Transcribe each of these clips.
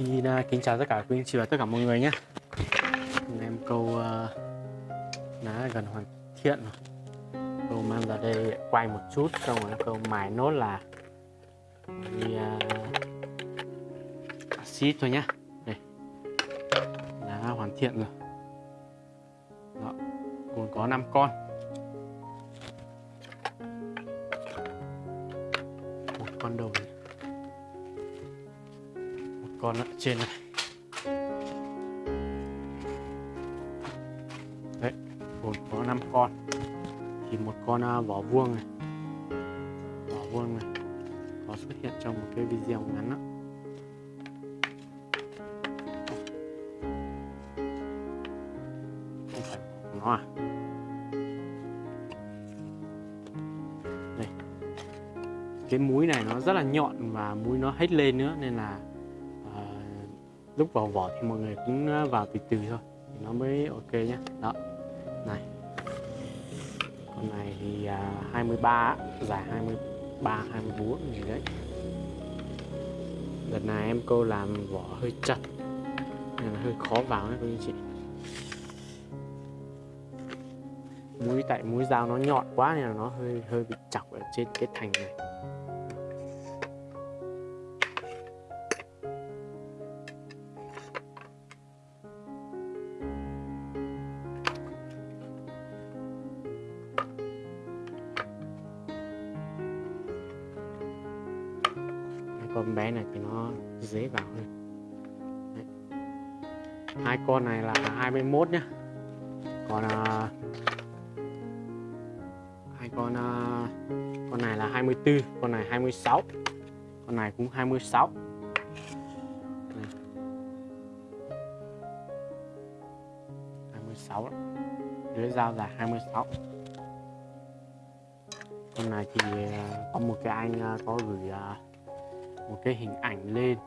Xin uh, kính chào tất cả quý anh chị và tất cả mọi người nhé. Hôm nay em câu uh, ná gần hoàn thiện rồi. Câu mang ra đây quay một chút xong rồi câu mài nốt là đi à, uh, axit thôi nhá. Đây. Đã hoàn thiện rồi. Đó. Còn có 5 con. Một con đầu. này con ở trên này. Đấy, gồm có 5 con. Thì một con à, vỏ vuông này. Vỏ vuông này. Có xuất hiện trong một cái video ngắn đó. không phải nó à? Đây. Cái múi này nó rất là nhọn và múi nó hết lên nữa, nên là lúc vào vỏ thì mọi người cũng à, vào từ từ thôi. Thì nó mới ok nhé đó. Này. Con này thì à, 23 dài 23 24 gì đấy. Đợt này em cô làm vỏ hơi chặt nên là hơi khó vào đấy cô anh chị. Mũi tại mũi dao nó nhọn quá nên là nó hơi hơi bị chọc ở trên cái thành này. Hai bé này thì nó dễ vào hơn Đấy. hai con này là 21 nhá còn à, hai con à, con này là 24 con này 26 con này cũng 26 Đây. 26 đó. lưới dao dài 26 con này thì à, có một cái anh à, có gửi à, một cái hình ảnh lên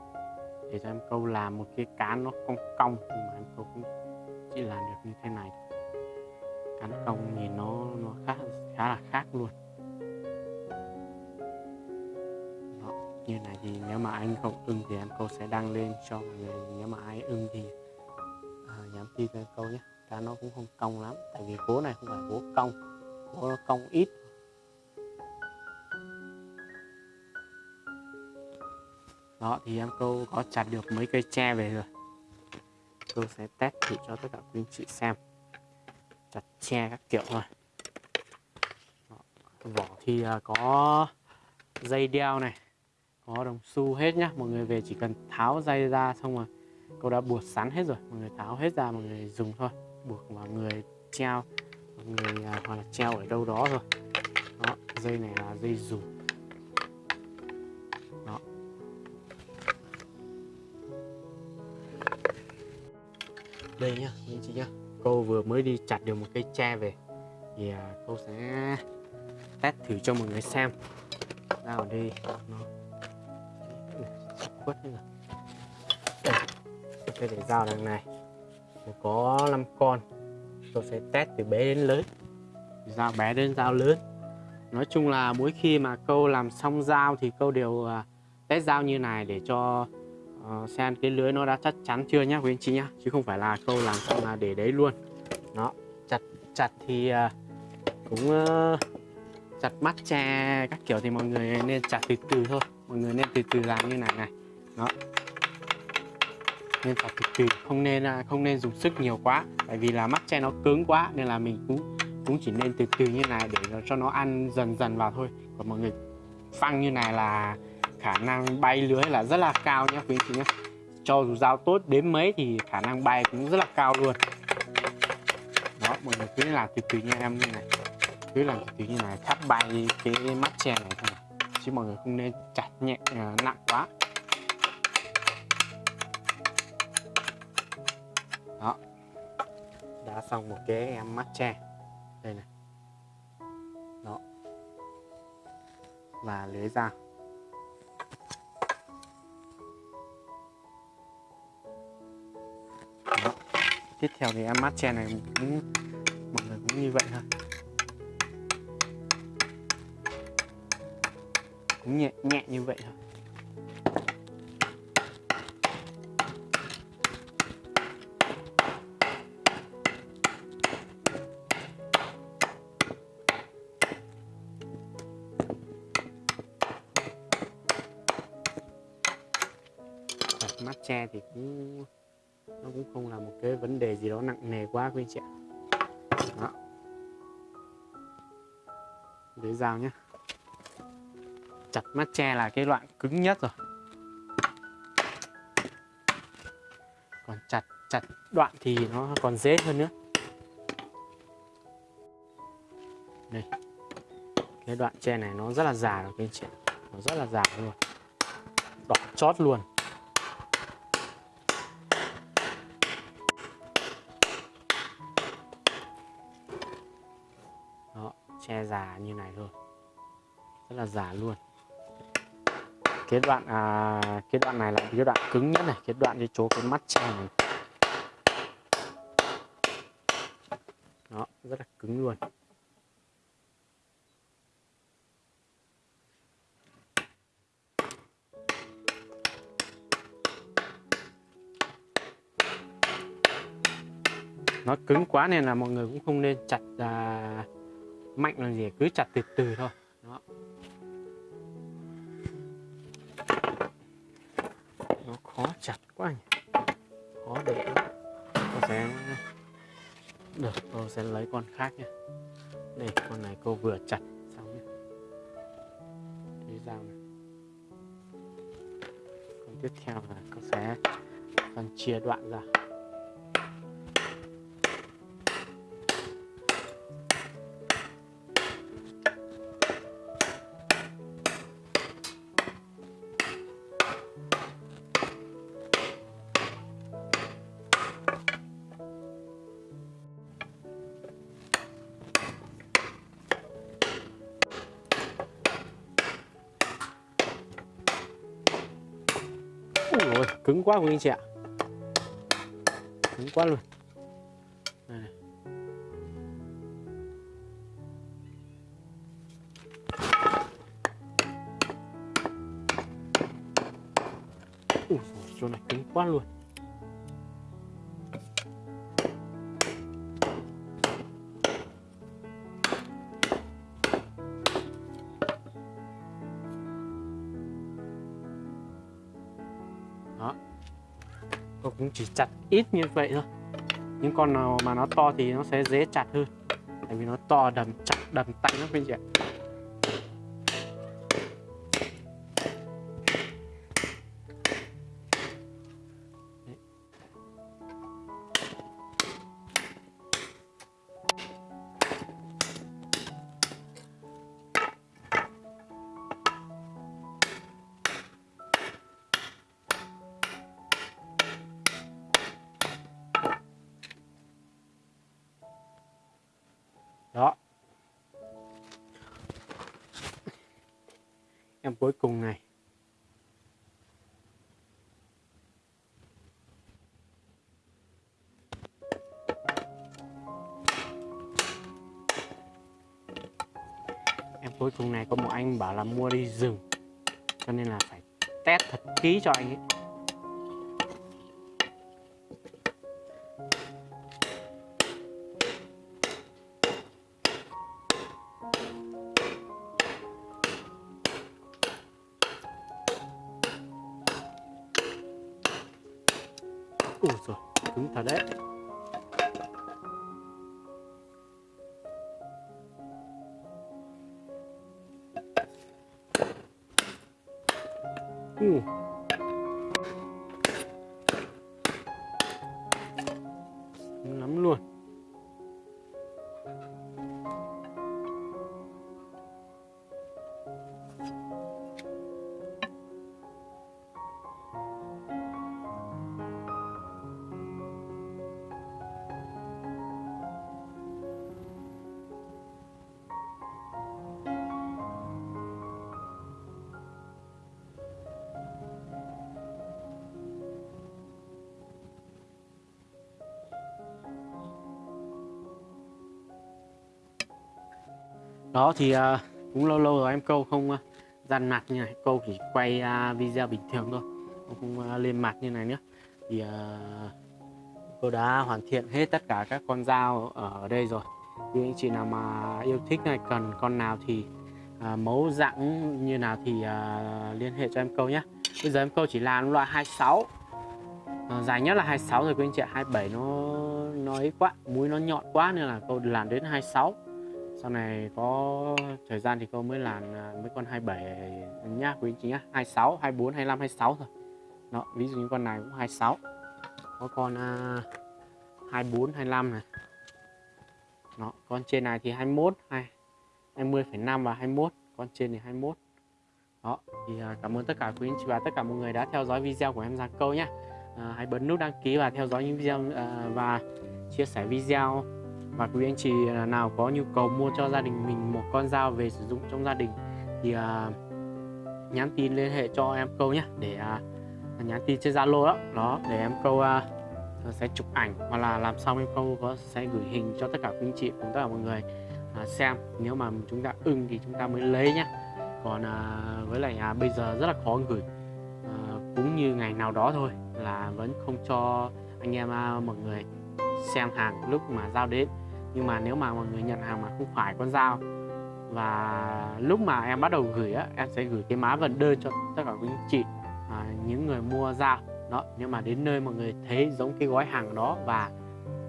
để cho em câu làm một cái cán nó cong cong nhưng mà em câu cũng chỉ làm được như thế này cán cong nhìn nó nó khá khá là khác luôn. Đó, như này thì nếu mà anh không ưng thì em câu sẽ đăng lên cho mọi người. Nếu mà ai ưng thì à, nhắn tin cho em câu nhé. Cá nó cũng không cong lắm tại vì gỗ này không phải gỗ cong gỗ nó cong ít. Đó, thì em câu có chặt được mấy cây tre về rồi. Tôi sẽ test thử cho tất cả quý anh chị xem. Chặt tre các kiểu thôi. Đó. vỏ thì à, có dây đeo này, có đồng xu hết nhá. Mọi người về chỉ cần tháo dây ra xong rồi câu đã buộc sắn hết rồi. Mọi người tháo hết ra, mọi người dùng thôi. Buộc vào người treo. Mọi người à, hoặc là treo ở đâu đó rồi đó, dây này là dây dù đây nhá anh chị nhá. Cô vừa mới đi chặt được một cây tre về. Thì à, cô sẽ test thử cho mọi người xem. Ra ở đây nó quất hết rồi đây tôi để dao đằng này. Có 5 con. Tôi sẽ test từ bé đến lớn. Dao bé đến dao lớn. Nói chung là mỗi khi mà câu làm xong dao thì câu đều à, test dao như này để cho uh, xem cái lưới nó đã chắc chắn chưa nhá quý anh chị nhá chứ không phải là câu làm xong là để đấy luôn. Nó chặt chặt thì uh, cũng uh, chặt mắt tre các kiểu thì mọi người nên chặt từ từ thôi. Mọi người nên từ từ làm như này này. Đó. Nên chặt từ từ không nên uh, không nên dùng sức nhiều quá. Tại vì là mắt tre nó cứng quá nên là mình cũng cũng chỉ nên từ từ như này để cho nó ăn dần dần vào thôi. Còn mọi người phăng như này là khả năng bay lưới là rất là cao nhé quý anh chị nhé cho dù dao tốt đến mấy thì khả năng bay cũng rất là cao luôn. Đó mọi người cứ làm từ từ nha em như này. Cứ làm từ từ như này thắp bay cái mắt chè này thôi. Chứ mọi người không nên chặt nhẹ uh, nặng quá. Đó. Đã xong một cái em mắt tre đây này. Đó. Và lưới dao. tiếp theo thì em mát chè này cũng mọi người cũng như vậy thôi. Cũng nhẹ nhẹ như vậy thôi. Mắt che thì cũng nó cũng không là một cái vấn đề gì đó nặng nề quá quý anh chị ạ. Đó. Lấy dao nhé chặt mắt tre là cái loại cứng nhất rồi. Còn chặt chặt đoạn thì nó còn dễ hơn nữa. Đây. Cái đoạn tre này nó rất là già rồi các anh chị nó rất là già luôn. Đỏ chót luôn. Già như này thôi. Rất là già luôn. Cái đoạn à, cái đoạn này là cái đoạn cứng nhất này cái đoạn cái chỗ cái mắt tre này. Đó rất là cứng luôn. Nó cứng quá nên là mọi người cũng không nên chặt à, mạnh làm gì? Cứ chặt từ từ thôi. Đó. nó khó chặt quá nhỉ. Khó để tôi sẽ được tôi sẽ lấy con khác nha đây, con này cô vừa chặt xong nhé cái dao này. Con tiếp theo là cô sẽ phân chia đoạn ra. Cứng quá quý anh chị ạ. Cứng quá luôn. Đây này. Ui, chỗ này cứng quá luôn. Cũng chỉ chặt ít như vậy thôi. Những con nào mà nó to thì nó sẽ dễ chặt hơn. Tại vì nó to đầm chặt đầm tay lắm quý anh chị ạ. Em cuối cùng này. Em cuối cùng này có một anh bảo là mua đi rừng, cho nên là phải test thật kỹ cho anh ấy. Rồi cứng thật đó thì uh, cũng lâu lâu rồi em câu không à, uh, dằn mặt như này. Câu chỉ quay uh, video bình thường thôi. Không uh, lên mặt như này nữa. Thì uh, cô đã hoàn thiện hết tất cả các con dao ở đây rồi. Thì anh chị nào mà yêu thích này cần con nào thì uh, mẫu dạng như nào thì uh, liên hệ cho em câu nhé. Bây giờ em câu chỉ làm loại 26 uh, ờ, dài nhất là 26 rồi quý anh chị ạ. 27 nó nó ấy quá mũi nó nhọn quá nên là câu làm đến 26 sau này có thời gian thì cô mới làm à, mấy con 27 nhá quý anh chị nhá. 26 24 25 26 thôi. Đó ví dụ như con này cũng 26 có con uh, 24 25 này. Đó con trên này thì 21 2 20,5 và 21 con trên thì 21 đó thì uh, cảm ơn tất cả quý anh chị và tất cả mọi người đã theo dõi video của em Giang Câu nhé à, hãy bấm nút đăng ký và theo dõi những video uh, và chia sẻ video và quý anh chị à, nào có nhu cầu mua cho gia đình mình một con dao về sử dụng trong gia đình thì uh, nhắn tin liên hệ cho em câu nhé để uh, nhắn tin trên zalo đó. Đó để em câu uh, sẽ chụp ảnh hoặc là làm xong em câu có sẽ gửi hình cho tất cả quý anh chị cùng tất cả mọi người uh, xem. Nếu mà chúng ta ưng thì chúng ta mới lấy nhé còn uh, với lại uh, bây giờ rất là khó gửi uh, cũng như ngày nào đó thôi là vẫn không cho anh em uh, mọi người xem hàng lúc mà giao đến nhưng mà nếu mà mọi người nhận hàng mà không phải con dao và lúc mà em bắt đầu gửi á em sẽ gửi cái má vận đơn cho tất cả quý anh chị à, những người mua dao. Đó nhưng mà đến nơi mọi người thấy giống cái gói hàng đó và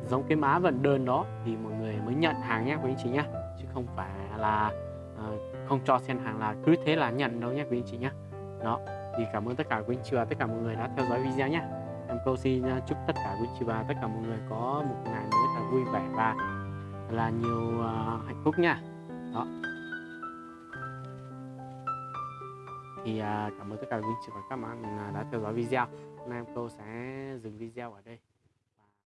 giống cái má vận đơn đó thì mọi người mới nhận hàng nhé quý anh chị nhé. Chứ không phải là uh, không cho xem hàng là cứ thế là nhận đâu nhé quý anh chị nhé. Đó thì cảm ơn tất cả quý anh chị và tất cả mọi người đã theo dõi video nhé. Em câu xin à, chúc tất cả quý anh chị và tất cả mọi người có một ngày mới thật vui vẻ và là nhiều uh, hạnh phúc nha. Đó. Thì uh, cảm ơn tất cả quý vị chị và các bạn đã theo dõi video. Hôm nay em cô sẽ dừng video ở đây.